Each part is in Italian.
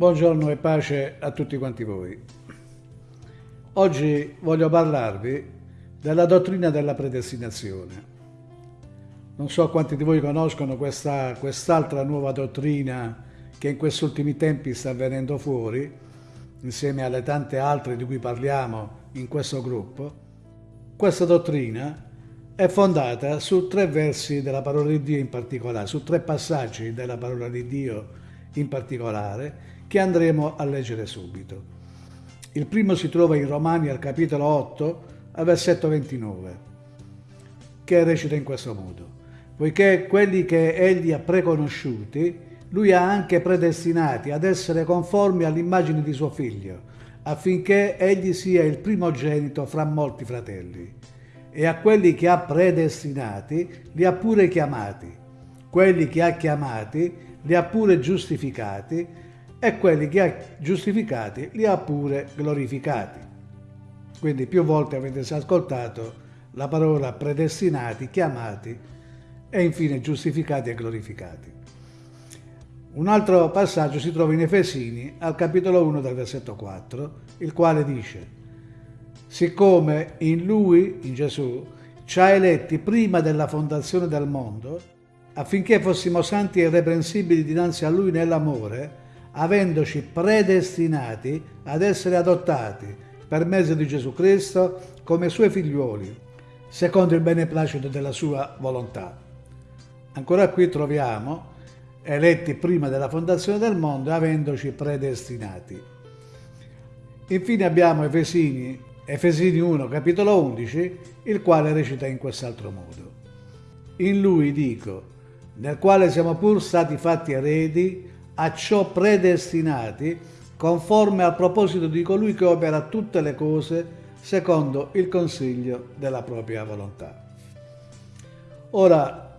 Buongiorno e pace a tutti quanti voi. Oggi voglio parlarvi della dottrina della predestinazione. Non so quanti di voi conoscono questa, quest'altra nuova dottrina che in questi ultimi tempi sta venendo fuori, insieme alle tante altre di cui parliamo in questo gruppo. Questa dottrina è fondata su tre versi della parola di Dio in particolare, su tre passaggi della parola di Dio in particolare, che andremo a leggere subito. Il primo si trova in Romani al capitolo 8, al versetto 29, che recita in questo modo. Poiché quelli che egli ha preconosciuti, lui ha anche predestinati ad essere conformi all'immagine di suo figlio, affinché egli sia il primogenito fra molti fratelli. E a quelli che ha predestinati, li ha pure chiamati. Quelli che ha chiamati, li ha pure giustificati e quelli che ha giustificati li ha pure glorificati. Quindi più volte avete ascoltato la parola predestinati, chiamati e infine giustificati e glorificati. Un altro passaggio si trova in Efesini al capitolo 1 del versetto 4, il quale dice Siccome in Lui, in Gesù, ci ha eletti prima della fondazione del mondo, affinché fossimo santi e irreprensibili dinanzi a Lui nell'amore, avendoci predestinati ad essere adottati per mezzo di Gesù Cristo come suoi figliuoli, secondo il beneplacito della sua volontà. Ancora qui troviamo eletti prima della fondazione del mondo, avendoci predestinati. Infine abbiamo Efesini, Efesini 1, capitolo 11, il quale recita in quest'altro modo. In lui dico, nel quale siamo pur stati fatti eredi, a ciò predestinati, conforme al proposito di colui che opera tutte le cose secondo il consiglio della propria volontà. Ora,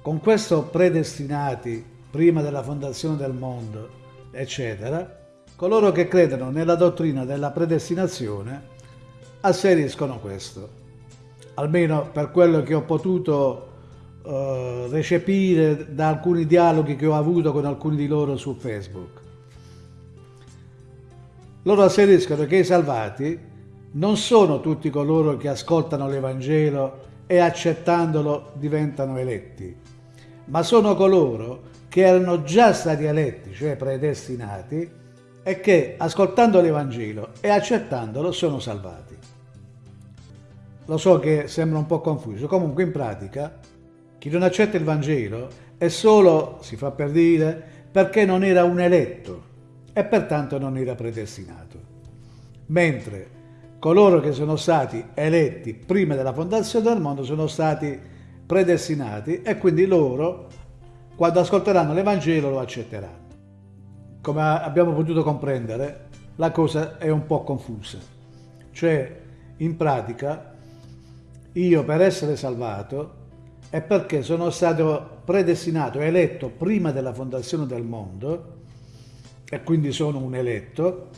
con questo predestinati prima della fondazione del mondo, eccetera, coloro che credono nella dottrina della predestinazione asseriscono questo, almeno per quello che ho potuto uh, recepire da alcuni dialoghi che ho avuto con alcuni di loro su Facebook. Loro asseriscono che i salvati non sono tutti coloro che ascoltano l'Evangelo e accettandolo diventano eletti, ma sono coloro che erano già stati eletti, cioè predestinati, e che ascoltando l'Evangelo e accettandolo sono salvati. Lo so che sembra un po' confuso, comunque in pratica chi non accetta il Vangelo è solo, si fa per dire, perché non era un eletto e pertanto non era predestinato. Mentre coloro che sono stati eletti prima della fondazione del mondo sono stati predestinati e quindi loro, quando ascolteranno l'Evangelo, lo accetteranno. Come abbiamo potuto comprendere, la cosa è un po' confusa. Cioè, in pratica, io per essere salvato è perché sono stato predestinato, eletto prima della fondazione del mondo e quindi sono un eletto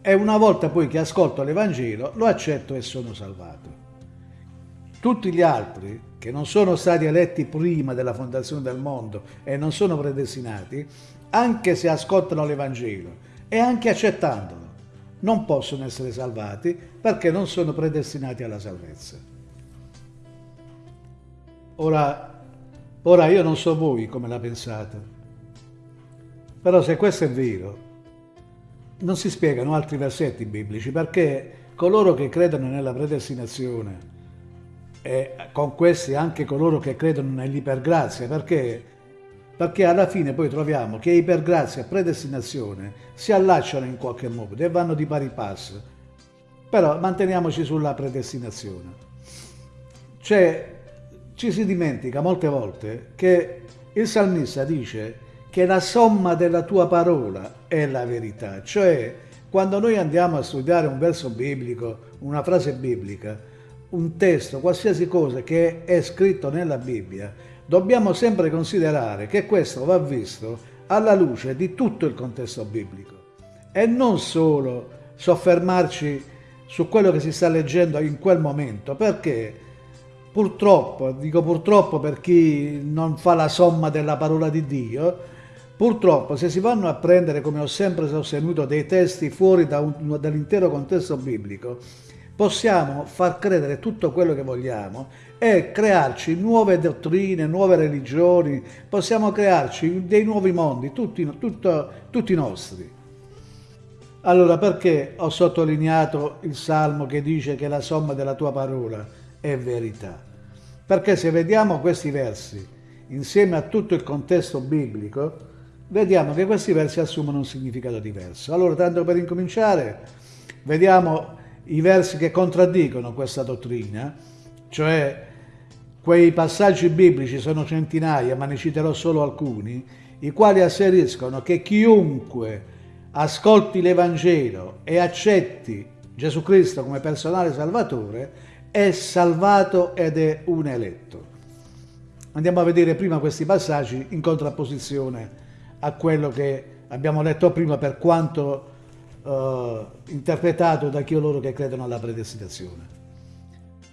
e una volta poi che ascolto l'Evangelo lo accetto e sono salvato. Tutti gli altri che non sono stati eletti prima della fondazione del mondo e non sono predestinati, anche se ascoltano l'Evangelo e anche accettandolo, non possono essere salvati perché non sono predestinati alla salvezza. Ora, ora io non so voi come la pensate, però se questo è vero, non si spiegano altri versetti biblici perché coloro che credono nella predestinazione e con questi anche coloro che credono nell'ipergrazia, perché, perché alla fine poi troviamo che ipergrazia e predestinazione si allacciano in qualche modo e vanno di pari passo. Però manteniamoci sulla predestinazione. C'è ci si dimentica molte volte che il salmista dice che la somma della tua parola è la verità, cioè quando noi andiamo a studiare un verso biblico, una frase biblica, un testo, qualsiasi cosa che è scritto nella Bibbia, dobbiamo sempre considerare che questo va visto alla luce di tutto il contesto biblico. E non solo soffermarci su quello che si sta leggendo in quel momento, perché Purtroppo, dico purtroppo per chi non fa la somma della parola di Dio, Purtroppo, se si vanno a prendere, come ho sempre sostenuto, dei testi fuori da dall'intero contesto biblico, possiamo far credere tutto quello che vogliamo e crearci nuove dottrine, nuove religioni, possiamo crearci dei nuovi mondi, tutti, tutto, tutti nostri. Allora perché ho sottolineato il Salmo che dice che la somma della tua parola è verità? Perché se vediamo questi versi insieme a tutto il contesto biblico, vediamo che questi versi assumono un significato diverso. Allora, tanto per incominciare, vediamo i versi che contraddicono questa dottrina, cioè quei passaggi biblici sono centinaia, ma ne citerò solo alcuni, i quali asseriscono che chiunque ascolti l'Evangelo e accetti Gesù Cristo come personale salvatore è salvato ed è un eletto. Andiamo a vedere prima questi passaggi in contrapposizione a quello che abbiamo letto prima per quanto eh, interpretato da chi loro che credono alla predestinazione.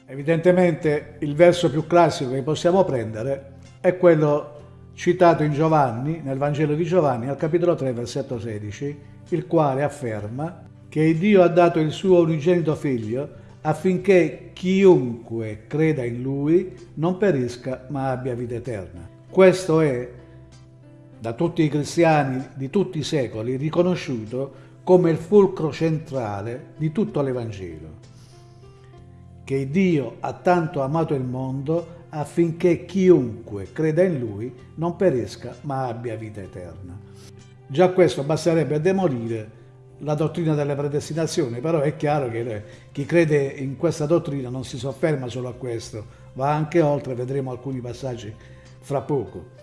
Evidentemente il verso più classico che possiamo prendere è quello citato in Giovanni, nel Vangelo di Giovanni, al capitolo 3, versetto 16, il quale afferma che Dio ha dato il suo unigenito figlio affinché chiunque creda in lui non perisca ma abbia vita eterna. Questo è da tutti i cristiani di tutti i secoli riconosciuto come il fulcro centrale di tutto l'Evangelo, che Dio ha tanto amato il mondo affinché chiunque creda in Lui non perisca ma abbia vita eterna. Già questo basterebbe a demolire la dottrina delle predestinazioni, però è chiaro che chi crede in questa dottrina non si sofferma solo a questo, va anche oltre, vedremo alcuni passaggi fra poco.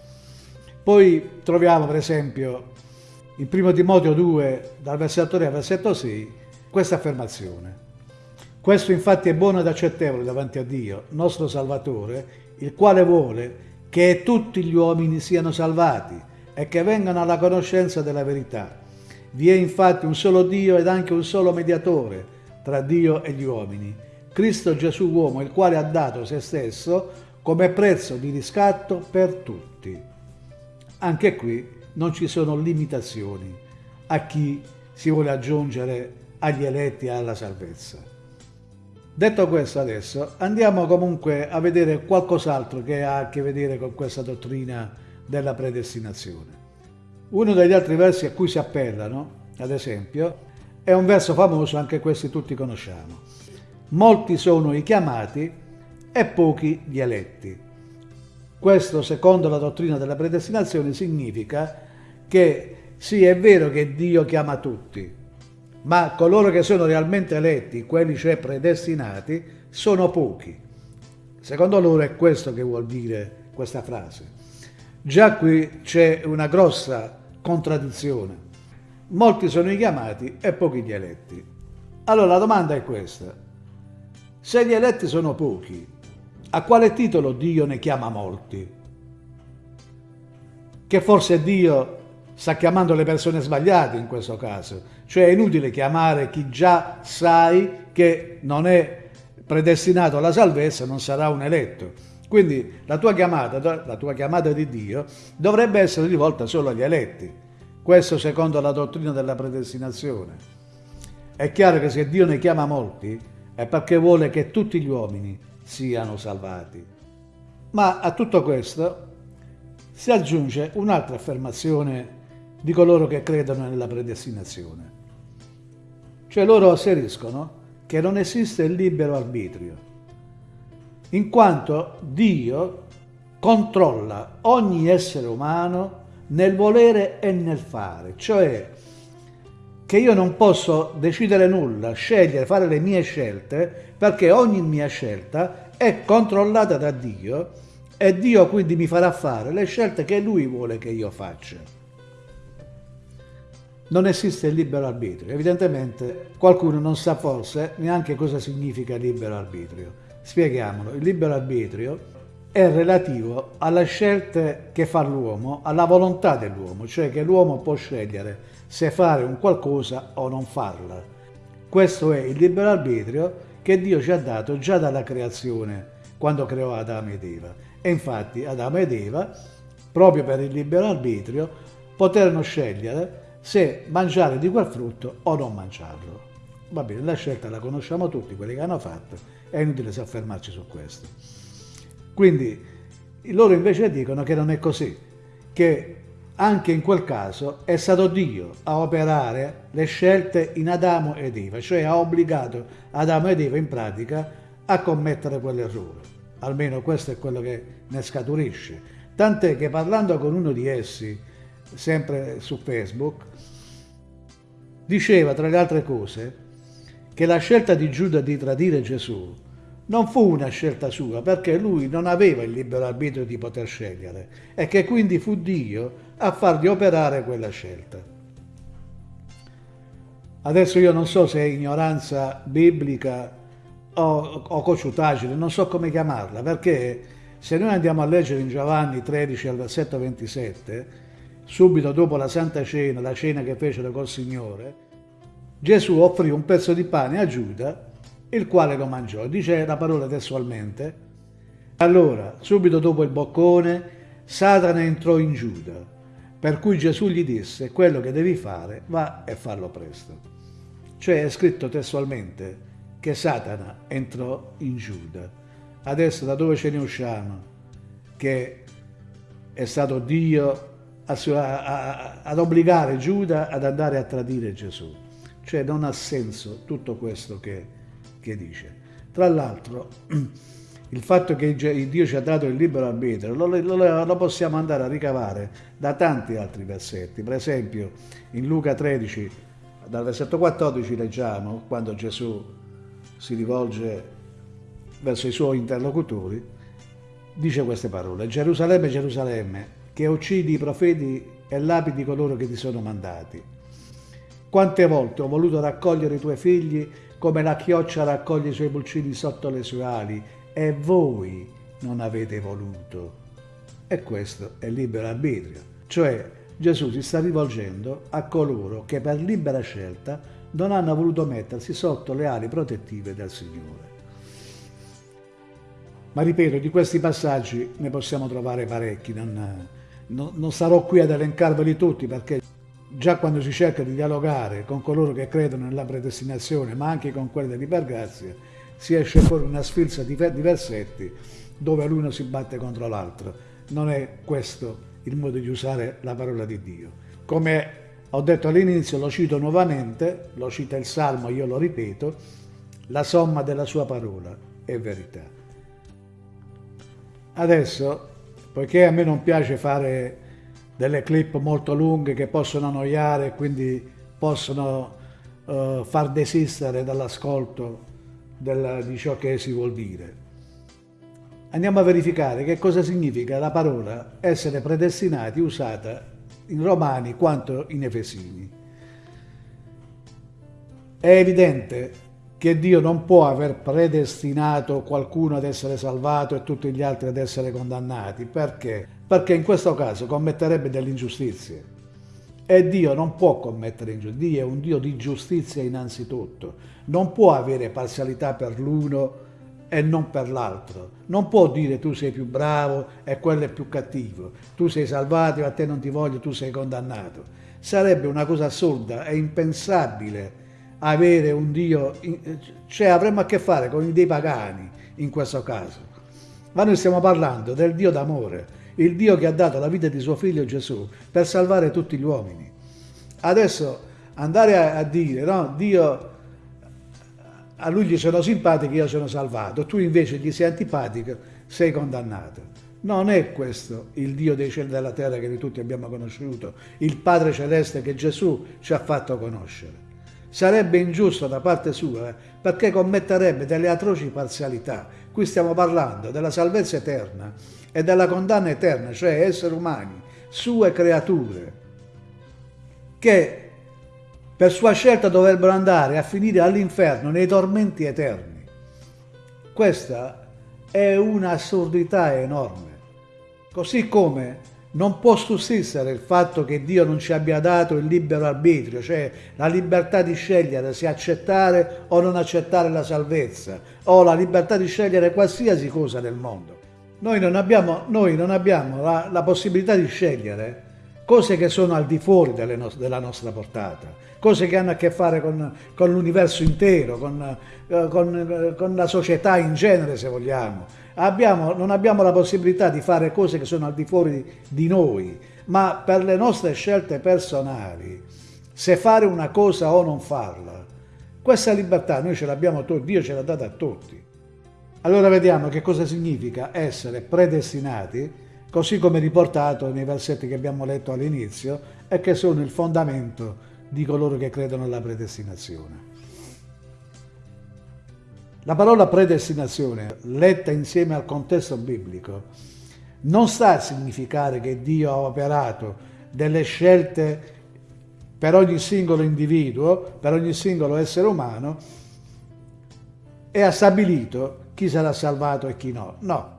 Poi troviamo per esempio in 1 Timoteo 2, dal versetto 3 al versetto 6, questa affermazione. Questo infatti è buono ed accettevole davanti a Dio, nostro Salvatore, il quale vuole che tutti gli uomini siano salvati e che vengano alla conoscenza della verità. Vi è infatti un solo Dio ed anche un solo mediatore tra Dio e gli uomini, Cristo Gesù uomo, il quale ha dato se stesso come prezzo di riscatto per tutti. Anche qui non ci sono limitazioni a chi si vuole aggiungere agli eletti alla salvezza. Detto questo adesso andiamo comunque a vedere qualcos'altro che ha a che vedere con questa dottrina della predestinazione. Uno degli altri versi a cui si appellano, ad esempio, è un verso famoso, anche questi tutti conosciamo. Molti sono i chiamati e pochi gli eletti. Questo, secondo la dottrina della predestinazione, significa che sì, è vero che Dio chiama tutti, ma coloro che sono realmente eletti, quelli cioè predestinati, sono pochi. Secondo loro è questo che vuol dire questa frase. Già qui c'è una grossa contraddizione. Molti sono i chiamati e pochi gli eletti. Allora la domanda è questa. Se gli eletti sono pochi, a quale titolo Dio ne chiama molti? Che forse Dio sta chiamando le persone sbagliate in questo caso. Cioè è inutile chiamare chi già sai che non è predestinato alla salvezza, non sarà un eletto. Quindi la tua chiamata, la tua chiamata di Dio dovrebbe essere rivolta solo agli eletti. Questo secondo la dottrina della predestinazione. È chiaro che se Dio ne chiama molti è perché vuole che tutti gli uomini siano salvati. Ma a tutto questo si aggiunge un'altra affermazione di coloro che credono nella predestinazione. Cioè loro asseriscono che non esiste il libero arbitrio, in quanto Dio controlla ogni essere umano nel volere e nel fare, cioè che io non posso decidere nulla, scegliere, fare le mie scelte, perché ogni mia scelta è controllata da Dio e Dio quindi mi farà fare le scelte che Lui vuole che io faccia. Non esiste il libero arbitrio. Evidentemente qualcuno non sa forse neanche cosa significa libero arbitrio. Spieghiamolo. Il libero arbitrio è relativo alle scelte che fa l'uomo, alla volontà dell'uomo, cioè che l'uomo può scegliere se fare un qualcosa o non farla. Questo è il libero arbitrio che Dio ci ha dato già dalla creazione, quando creò Adamo ed Eva. E infatti Adamo ed Eva, proprio per il libero arbitrio, poterono scegliere se mangiare di quel frutto o non mangiarlo. Va bene, la scelta la conosciamo tutti, quelli che hanno fatto, è inutile soffermarci su questo. Quindi loro invece dicono che non è così, che anche in quel caso è stato Dio a operare le scelte in Adamo ed Eva, cioè ha obbligato Adamo ed Eva in pratica a commettere quell'errore. Almeno questo è quello che ne scaturisce. Tant'è che parlando con uno di essi, sempre su Facebook, diceva tra le altre cose che la scelta di Giuda di tradire Gesù non fu una scelta sua perché lui non aveva il libero arbitrio di poter scegliere e che quindi fu Dio a fargli operare quella scelta. Adesso io non so se è ignoranza biblica o, o cociutaggine, non so come chiamarla, perché se noi andiamo a leggere in Giovanni 13 al versetto 27, subito dopo la Santa Cena, la cena che fecero col Signore, Gesù offrì un pezzo di pane a Giuda il quale lo mangiò. Dice la parola testualmente. Allora, subito dopo il boccone, Satana entrò in Giuda, per cui Gesù gli disse, quello che devi fare, va e fallo presto. Cioè è scritto testualmente che Satana entrò in Giuda. Adesso da dove ce ne usciamo? Che è stato Dio ad obbligare Giuda ad andare a tradire Gesù. Cioè non ha senso tutto questo che che dice. Tra l'altro, il fatto che Dio ci ha dato il libero arbitrio lo, lo, lo, possiamo andare a ricavare da tanti altri versetti. Per esempio, in Luca 13, dal versetto 14 leggiamo, quando Gesù si rivolge verso i suoi interlocutori, dice queste parole, Gerusalemme, Gerusalemme, che uccidi i profeti e lapidi coloro che ti sono mandati. Quante volte ho voluto raccogliere i tuoi figli come la chioccia raccoglie i suoi pulcini sotto le sue ali, e voi non avete voluto. E questo è libero arbitrio, cioè Gesù si sta rivolgendo a coloro che per libera scelta non hanno voluto mettersi sotto le ali protettive del Signore. Ma ripeto, di questi passaggi ne possiamo trovare parecchi, non, non, non sarò qui ad elencarveli tutti perché già quando si cerca di dialogare con coloro che credono nella predestinazione, ma anche con quelli dell'ipergrazia, si esce fuori una sfilza di versetti dove l'uno si batte contro l'altro. Non è questo il modo di usare la parola di Dio. Come ho detto all'inizio, lo cito nuovamente, lo cita il Salmo, io lo ripeto, la somma della sua parola è verità. Adesso, poiché a me non piace fare delle clip molto lunghe che possono annoiare e quindi possono uh, far desistere dall'ascolto di ciò che si vuol dire. Andiamo a verificare che cosa significa la parola essere predestinati usata in Romani quanto in Efesini. È evidente che Dio non può aver predestinato qualcuno ad essere salvato e tutti gli altri ad essere condannati. Perché? Perché in questo caso commetterebbe delle ingiustizie. E Dio non può commettere ingiustizie. Dio è un Dio di giustizia innanzitutto. Non può avere parzialità per l'uno e non per l'altro. Non può dire tu sei più bravo e quello è più cattivo. Tu sei salvato e a te non ti voglio, tu sei condannato. Sarebbe una cosa assurda e impensabile avere un Dio, cioè avremmo a che fare con dei pagani in questo caso. Ma noi stiamo parlando del Dio d'amore, il Dio che ha dato la vita di suo figlio Gesù per salvare tutti gli uomini. Adesso andare a, a dire, no, Dio, a lui gli sono simpatico, io sono salvato, tu invece gli sei antipatico, sei condannato. Non è questo il Dio dei cieli della terra che noi tutti abbiamo conosciuto, il Padre Celeste che Gesù ci ha fatto conoscere. Sarebbe ingiusto da parte sua perché commetterebbe delle atroci parzialità. Qui stiamo parlando della salvezza eterna e della condanna eterna, cioè esseri umani, sue creature, che per sua scelta dovrebbero andare a finire all'inferno nei tormenti eterni. Questa è un'assurdità enorme. Così come non può sussistere il fatto che Dio non ci abbia dato il libero arbitrio, cioè la libertà di scegliere se accettare o non accettare la salvezza, o la libertà di scegliere qualsiasi cosa nel mondo. Noi non abbiamo, noi non abbiamo la, la possibilità di scegliere cose che sono al di fuori no della nostra portata, cose che hanno a che fare con, con l'universo intero, con, eh, con, con, la società in genere se vogliamo. Abbiamo, non abbiamo la possibilità di fare cose che sono al di fuori di noi, ma per le nostre scelte personali, se fare una cosa o non farla, questa libertà noi ce l'abbiamo Dio ce l'ha data a tutti. Allora vediamo che cosa significa essere predestinati, così come riportato nei versetti che abbiamo letto all'inizio e che sono il fondamento di coloro che credono alla predestinazione. La parola predestinazione, letta insieme al contesto biblico, non sta a significare che Dio ha operato delle scelte per ogni singolo individuo, per ogni singolo essere umano, e ha stabilito chi sarà salvato e chi no. No,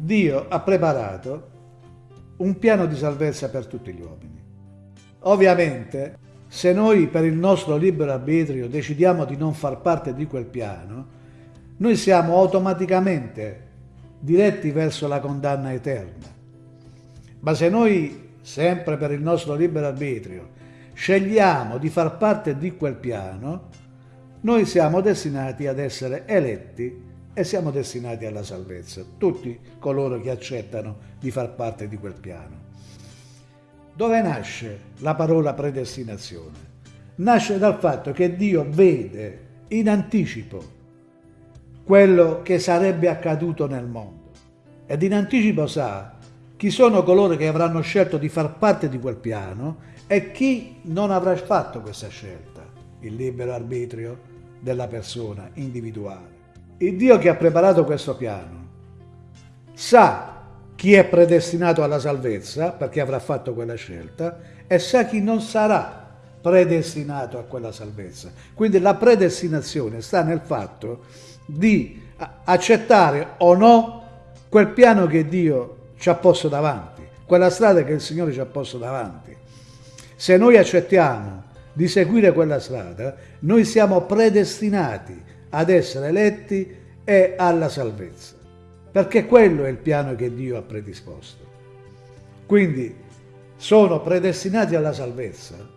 Dio ha preparato un piano di salvezza per tutti gli uomini. Ovviamente, se noi per il nostro libero arbitrio decidiamo di non far parte di quel piano, noi siamo automaticamente diretti verso la condanna eterna. Ma se noi, sempre per il nostro libero arbitrio, scegliamo di far parte di quel piano, noi siamo destinati ad essere eletti e siamo destinati alla salvezza, tutti coloro che accettano di far parte di quel piano. Dove nasce la parola predestinazione? Nasce dal fatto che Dio vede in anticipo quello che sarebbe accaduto nel mondo ed in anticipo sa chi sono coloro che avranno scelto di far parte di quel piano e chi non avrà fatto questa scelta, il libero arbitrio della persona individuale. Il Dio che ha preparato questo piano sa chi è predestinato alla salvezza perché avrà fatto quella scelta e sa chi non sarà predestinato a quella salvezza. Quindi la predestinazione sta nel fatto di accettare o no quel piano che Dio ci ha posto davanti, quella strada che il Signore ci ha posto davanti. Se noi accettiamo di seguire quella strada, noi siamo predestinati ad essere eletti e alla salvezza, perché quello è il piano che Dio ha predisposto. Quindi sono predestinati alla salvezza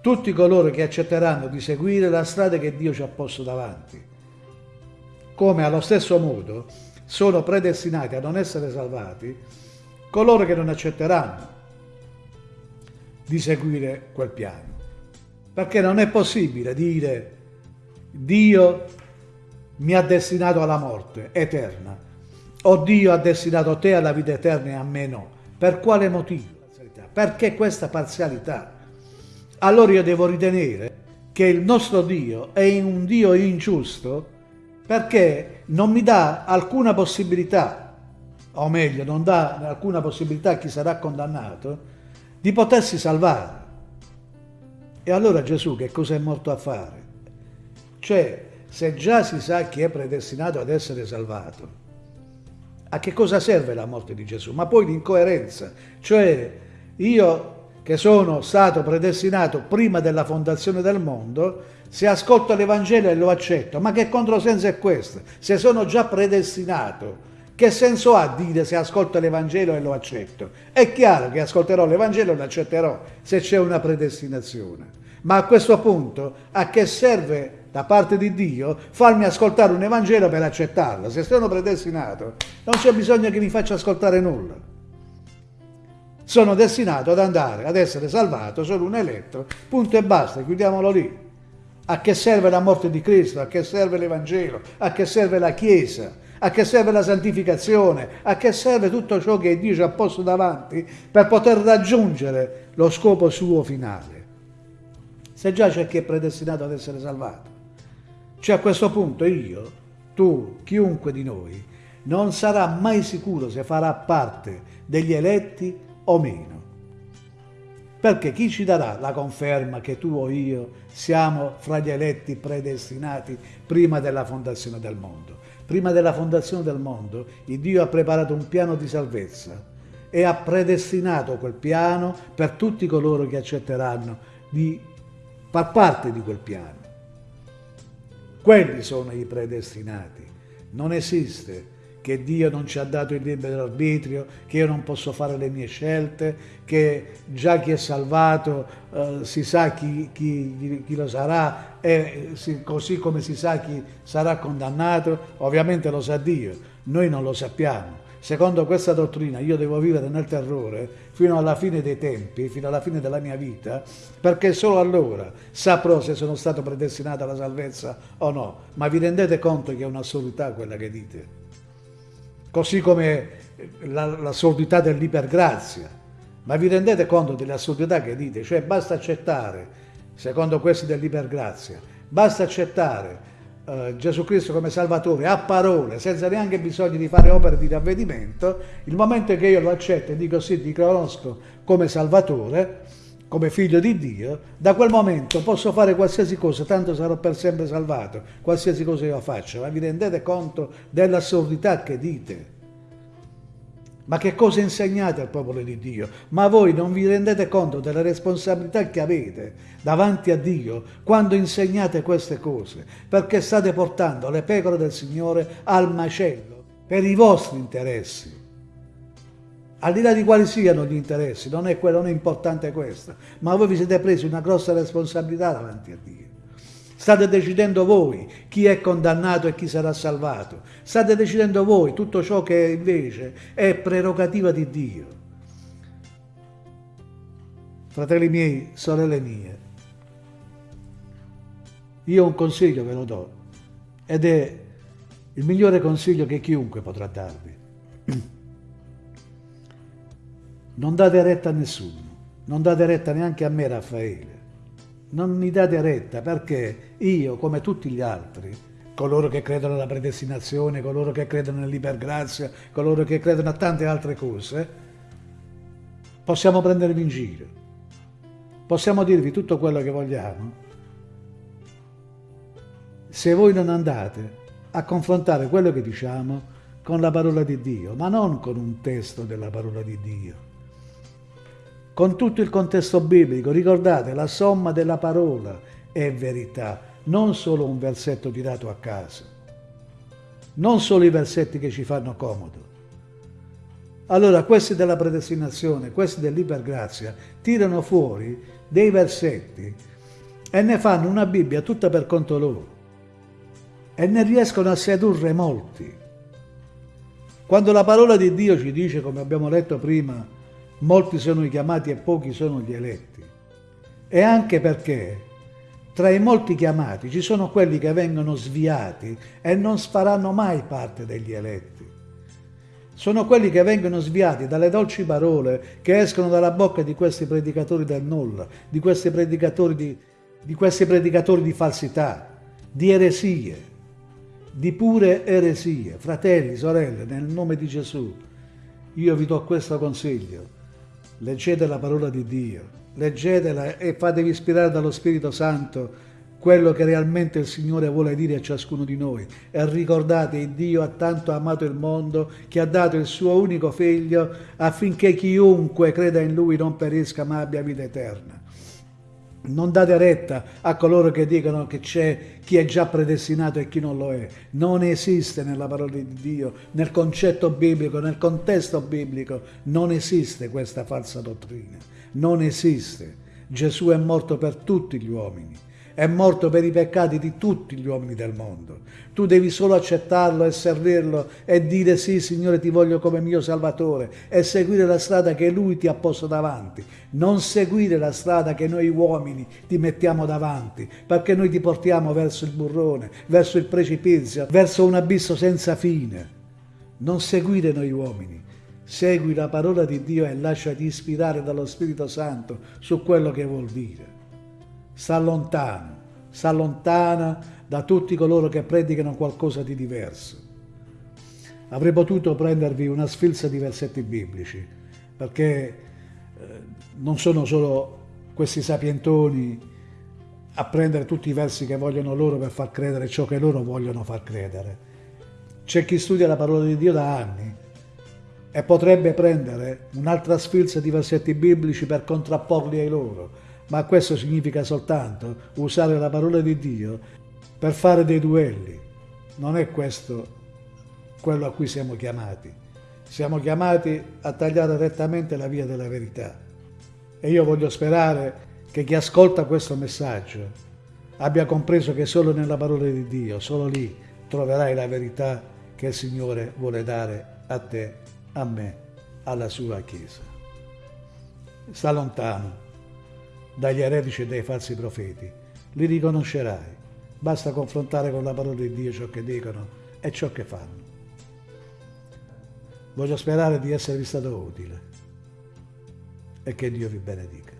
tutti coloro che accetteranno di seguire la strada che Dio ci ha posto davanti, come allo stesso modo sono predestinati a non essere salvati coloro che non accetteranno di seguire quel piano. Perché non è possibile dire Dio mi ha destinato alla morte eterna o Dio ha destinato te alla vita eterna e a me no. Per quale motivo? Perché questa parzialità? Allora io devo ritenere che il nostro Dio è un Dio ingiusto perché non mi dà alcuna possibilità, o meglio, non dà alcuna possibilità a chi sarà condannato, di potersi salvare. E allora Gesù che cosa è morto a fare? Cioè, se già si sa chi è predestinato ad essere salvato, a che cosa serve la morte di Gesù? Ma poi l'incoerenza, cioè io che sono stato predestinato prima della fondazione del mondo, se ascolto l'Evangelo e lo accetto, ma che controsenso è questo? Se sono già predestinato, che senso ha dire se ascolto l'Evangelo e lo accetto? È chiaro che ascolterò l'Evangelo e lo accetterò se c'è una predestinazione. Ma a questo punto a che serve da parte di Dio farmi ascoltare un Evangelo per accettarlo? Se sono predestinato non c'è bisogno che mi faccia ascoltare nulla. Sono destinato ad andare, ad essere salvato, sono un eletto, punto e basta, chiudiamolo lì. A che serve la morte di Cristo? A che serve l'Evangelo? A che serve la Chiesa? A che serve la santificazione? A che serve tutto ciò che Dio ci ha posto davanti per poter raggiungere lo scopo suo finale? Se già c'è chi è predestinato ad essere salvato. Cioè a questo punto io, tu, chiunque di noi, non sarà mai sicuro se farà parte degli eletti o meno. Perché chi ci darà la conferma che tu o io siamo fra gli eletti predestinati prima della fondazione del mondo? Prima della fondazione del mondo, il Dio ha preparato un piano di salvezza e ha predestinato quel piano per tutti coloro che accetteranno di far parte di quel piano. Quelli sono i predestinati. Non esiste che Dio non ci ha dato il libero arbitrio, che io non posso fare le mie scelte, che già chi è salvato eh, si sa chi, chi, chi, lo sarà e si, così come si sa chi sarà condannato, ovviamente lo sa Dio, noi non lo sappiamo. Secondo questa dottrina io devo vivere nel terrore fino alla fine dei tempi, fino alla fine della mia vita, perché solo allora saprò se sono stato predestinato alla salvezza o no. Ma vi rendete conto che è un'assurdità quella che dite? Così come l'assurdità dell'ipergrazia. Ma vi rendete conto delle assurdità che dite? Cioè basta accettare, secondo questi dell'ipergrazia, basta accettare Uh, Gesù Cristo come Salvatore a parole, senza neanche bisogno di fare opere di ravvedimento, il momento che io lo accetto e dico sì, ti conosco come Salvatore, come figlio di Dio, da quel momento posso fare qualsiasi cosa, tanto sarò per sempre salvato, qualsiasi cosa io faccio. Ma vi rendete conto dell'assurdità che dite? Ma che cosa insegnate al popolo di Dio? Ma voi non vi rendete conto della responsabilità che avete davanti a Dio quando insegnate queste cose? Perché state portando le pecore del Signore al macello per i vostri interessi. Al di là di quali siano gli interessi, non è, non è importante questo, ma voi vi siete presi una grossa responsabilità davanti a Dio. State decidendo voi chi è condannato e chi sarà salvato. State decidendo voi tutto ciò che invece è prerogativa di Dio. Fratelli miei, sorelle mie, io un consiglio ve lo do ed è il migliore consiglio che chiunque potrà darvi. Non date retta a nessuno, non date retta neanche a me, Raffaele non mi date retta perché io, come tutti gli altri, coloro che credono alla predestinazione, coloro che credono nell'ipergrazia, coloro che credono a tante altre cose, possiamo prendervi in giro, possiamo dirvi tutto quello che vogliamo, se voi non andate a confrontare quello che diciamo con la parola di Dio, ma non con un testo della parola di Dio con tutto il contesto biblico. Ricordate, la somma della parola è verità, non solo un versetto tirato a caso, non solo i versetti che ci fanno comodo. Allora, questi della predestinazione, questi dell'ipergrazia, tirano fuori dei versetti e ne fanno una Bibbia tutta per conto loro e ne riescono a sedurre molti. Quando la parola di Dio ci dice, come abbiamo letto prima, molti sono i chiamati e pochi sono gli eletti. E anche perché tra i molti chiamati ci sono quelli che vengono sviati e non faranno mai parte degli eletti. Sono quelli che vengono sviati dalle dolci parole che escono dalla bocca di questi predicatori del nulla, di questi predicatori di, di, questi predicatori di falsità, di eresie, di pure eresie. Fratelli, sorelle, nel nome di Gesù, io vi do questo consiglio leggete la parola di Dio, leggetela e fatevi ispirare dallo Spirito Santo quello che realmente il Signore vuole dire a ciascuno di noi. E ricordate, Dio ha tanto amato il mondo che ha dato il suo unico figlio affinché chiunque creda in Lui non perisca ma abbia vita eterna. Non date retta a coloro che dicono che c'è chi è già predestinato e chi non lo è. Non esiste nella parola di Dio, nel concetto biblico, nel contesto biblico, non esiste questa falsa dottrina. Non esiste. Gesù è morto per tutti gli uomini è morto per i peccati di tutti gli uomini del mondo. Tu devi solo accettarlo e servirlo e dire sì, Signore, ti voglio come mio Salvatore e seguire la strada che Lui ti ha posto davanti. Non seguire la strada che noi uomini ti mettiamo davanti, perché noi ti portiamo verso il burrone, verso il precipizio, verso un abisso senza fine. Non seguire noi uomini. Segui la parola di Dio e lasciati ispirare dallo Spirito Santo su quello che vuol dire s'allontana, s'allontana da tutti coloro che predicano qualcosa di diverso. Avrei potuto prendervi una sfilza di versetti biblici, perché eh, non sono solo questi sapientoni a prendere tutti i versi che vogliono loro per far credere ciò che loro vogliono far credere. C'è chi studia la parola di Dio da anni e potrebbe prendere un'altra sfilza di versetti biblici per contrapporli ai loro, ma questo significa soltanto usare la parola di Dio per fare dei duelli. Non è questo quello a cui siamo chiamati. Siamo chiamati a tagliare rettamente la via della verità. E io voglio sperare che chi ascolta questo messaggio abbia compreso che solo nella parola di Dio, solo lì troverai la verità che il Signore vuole dare a te, a me, alla sua Chiesa. Sta lontano dagli eretici e dai falsi profeti, li riconoscerai. Basta confrontare con la parola di Dio ciò che dicono e ciò che fanno. Voglio sperare di esservi stato utile e che Dio vi benedica.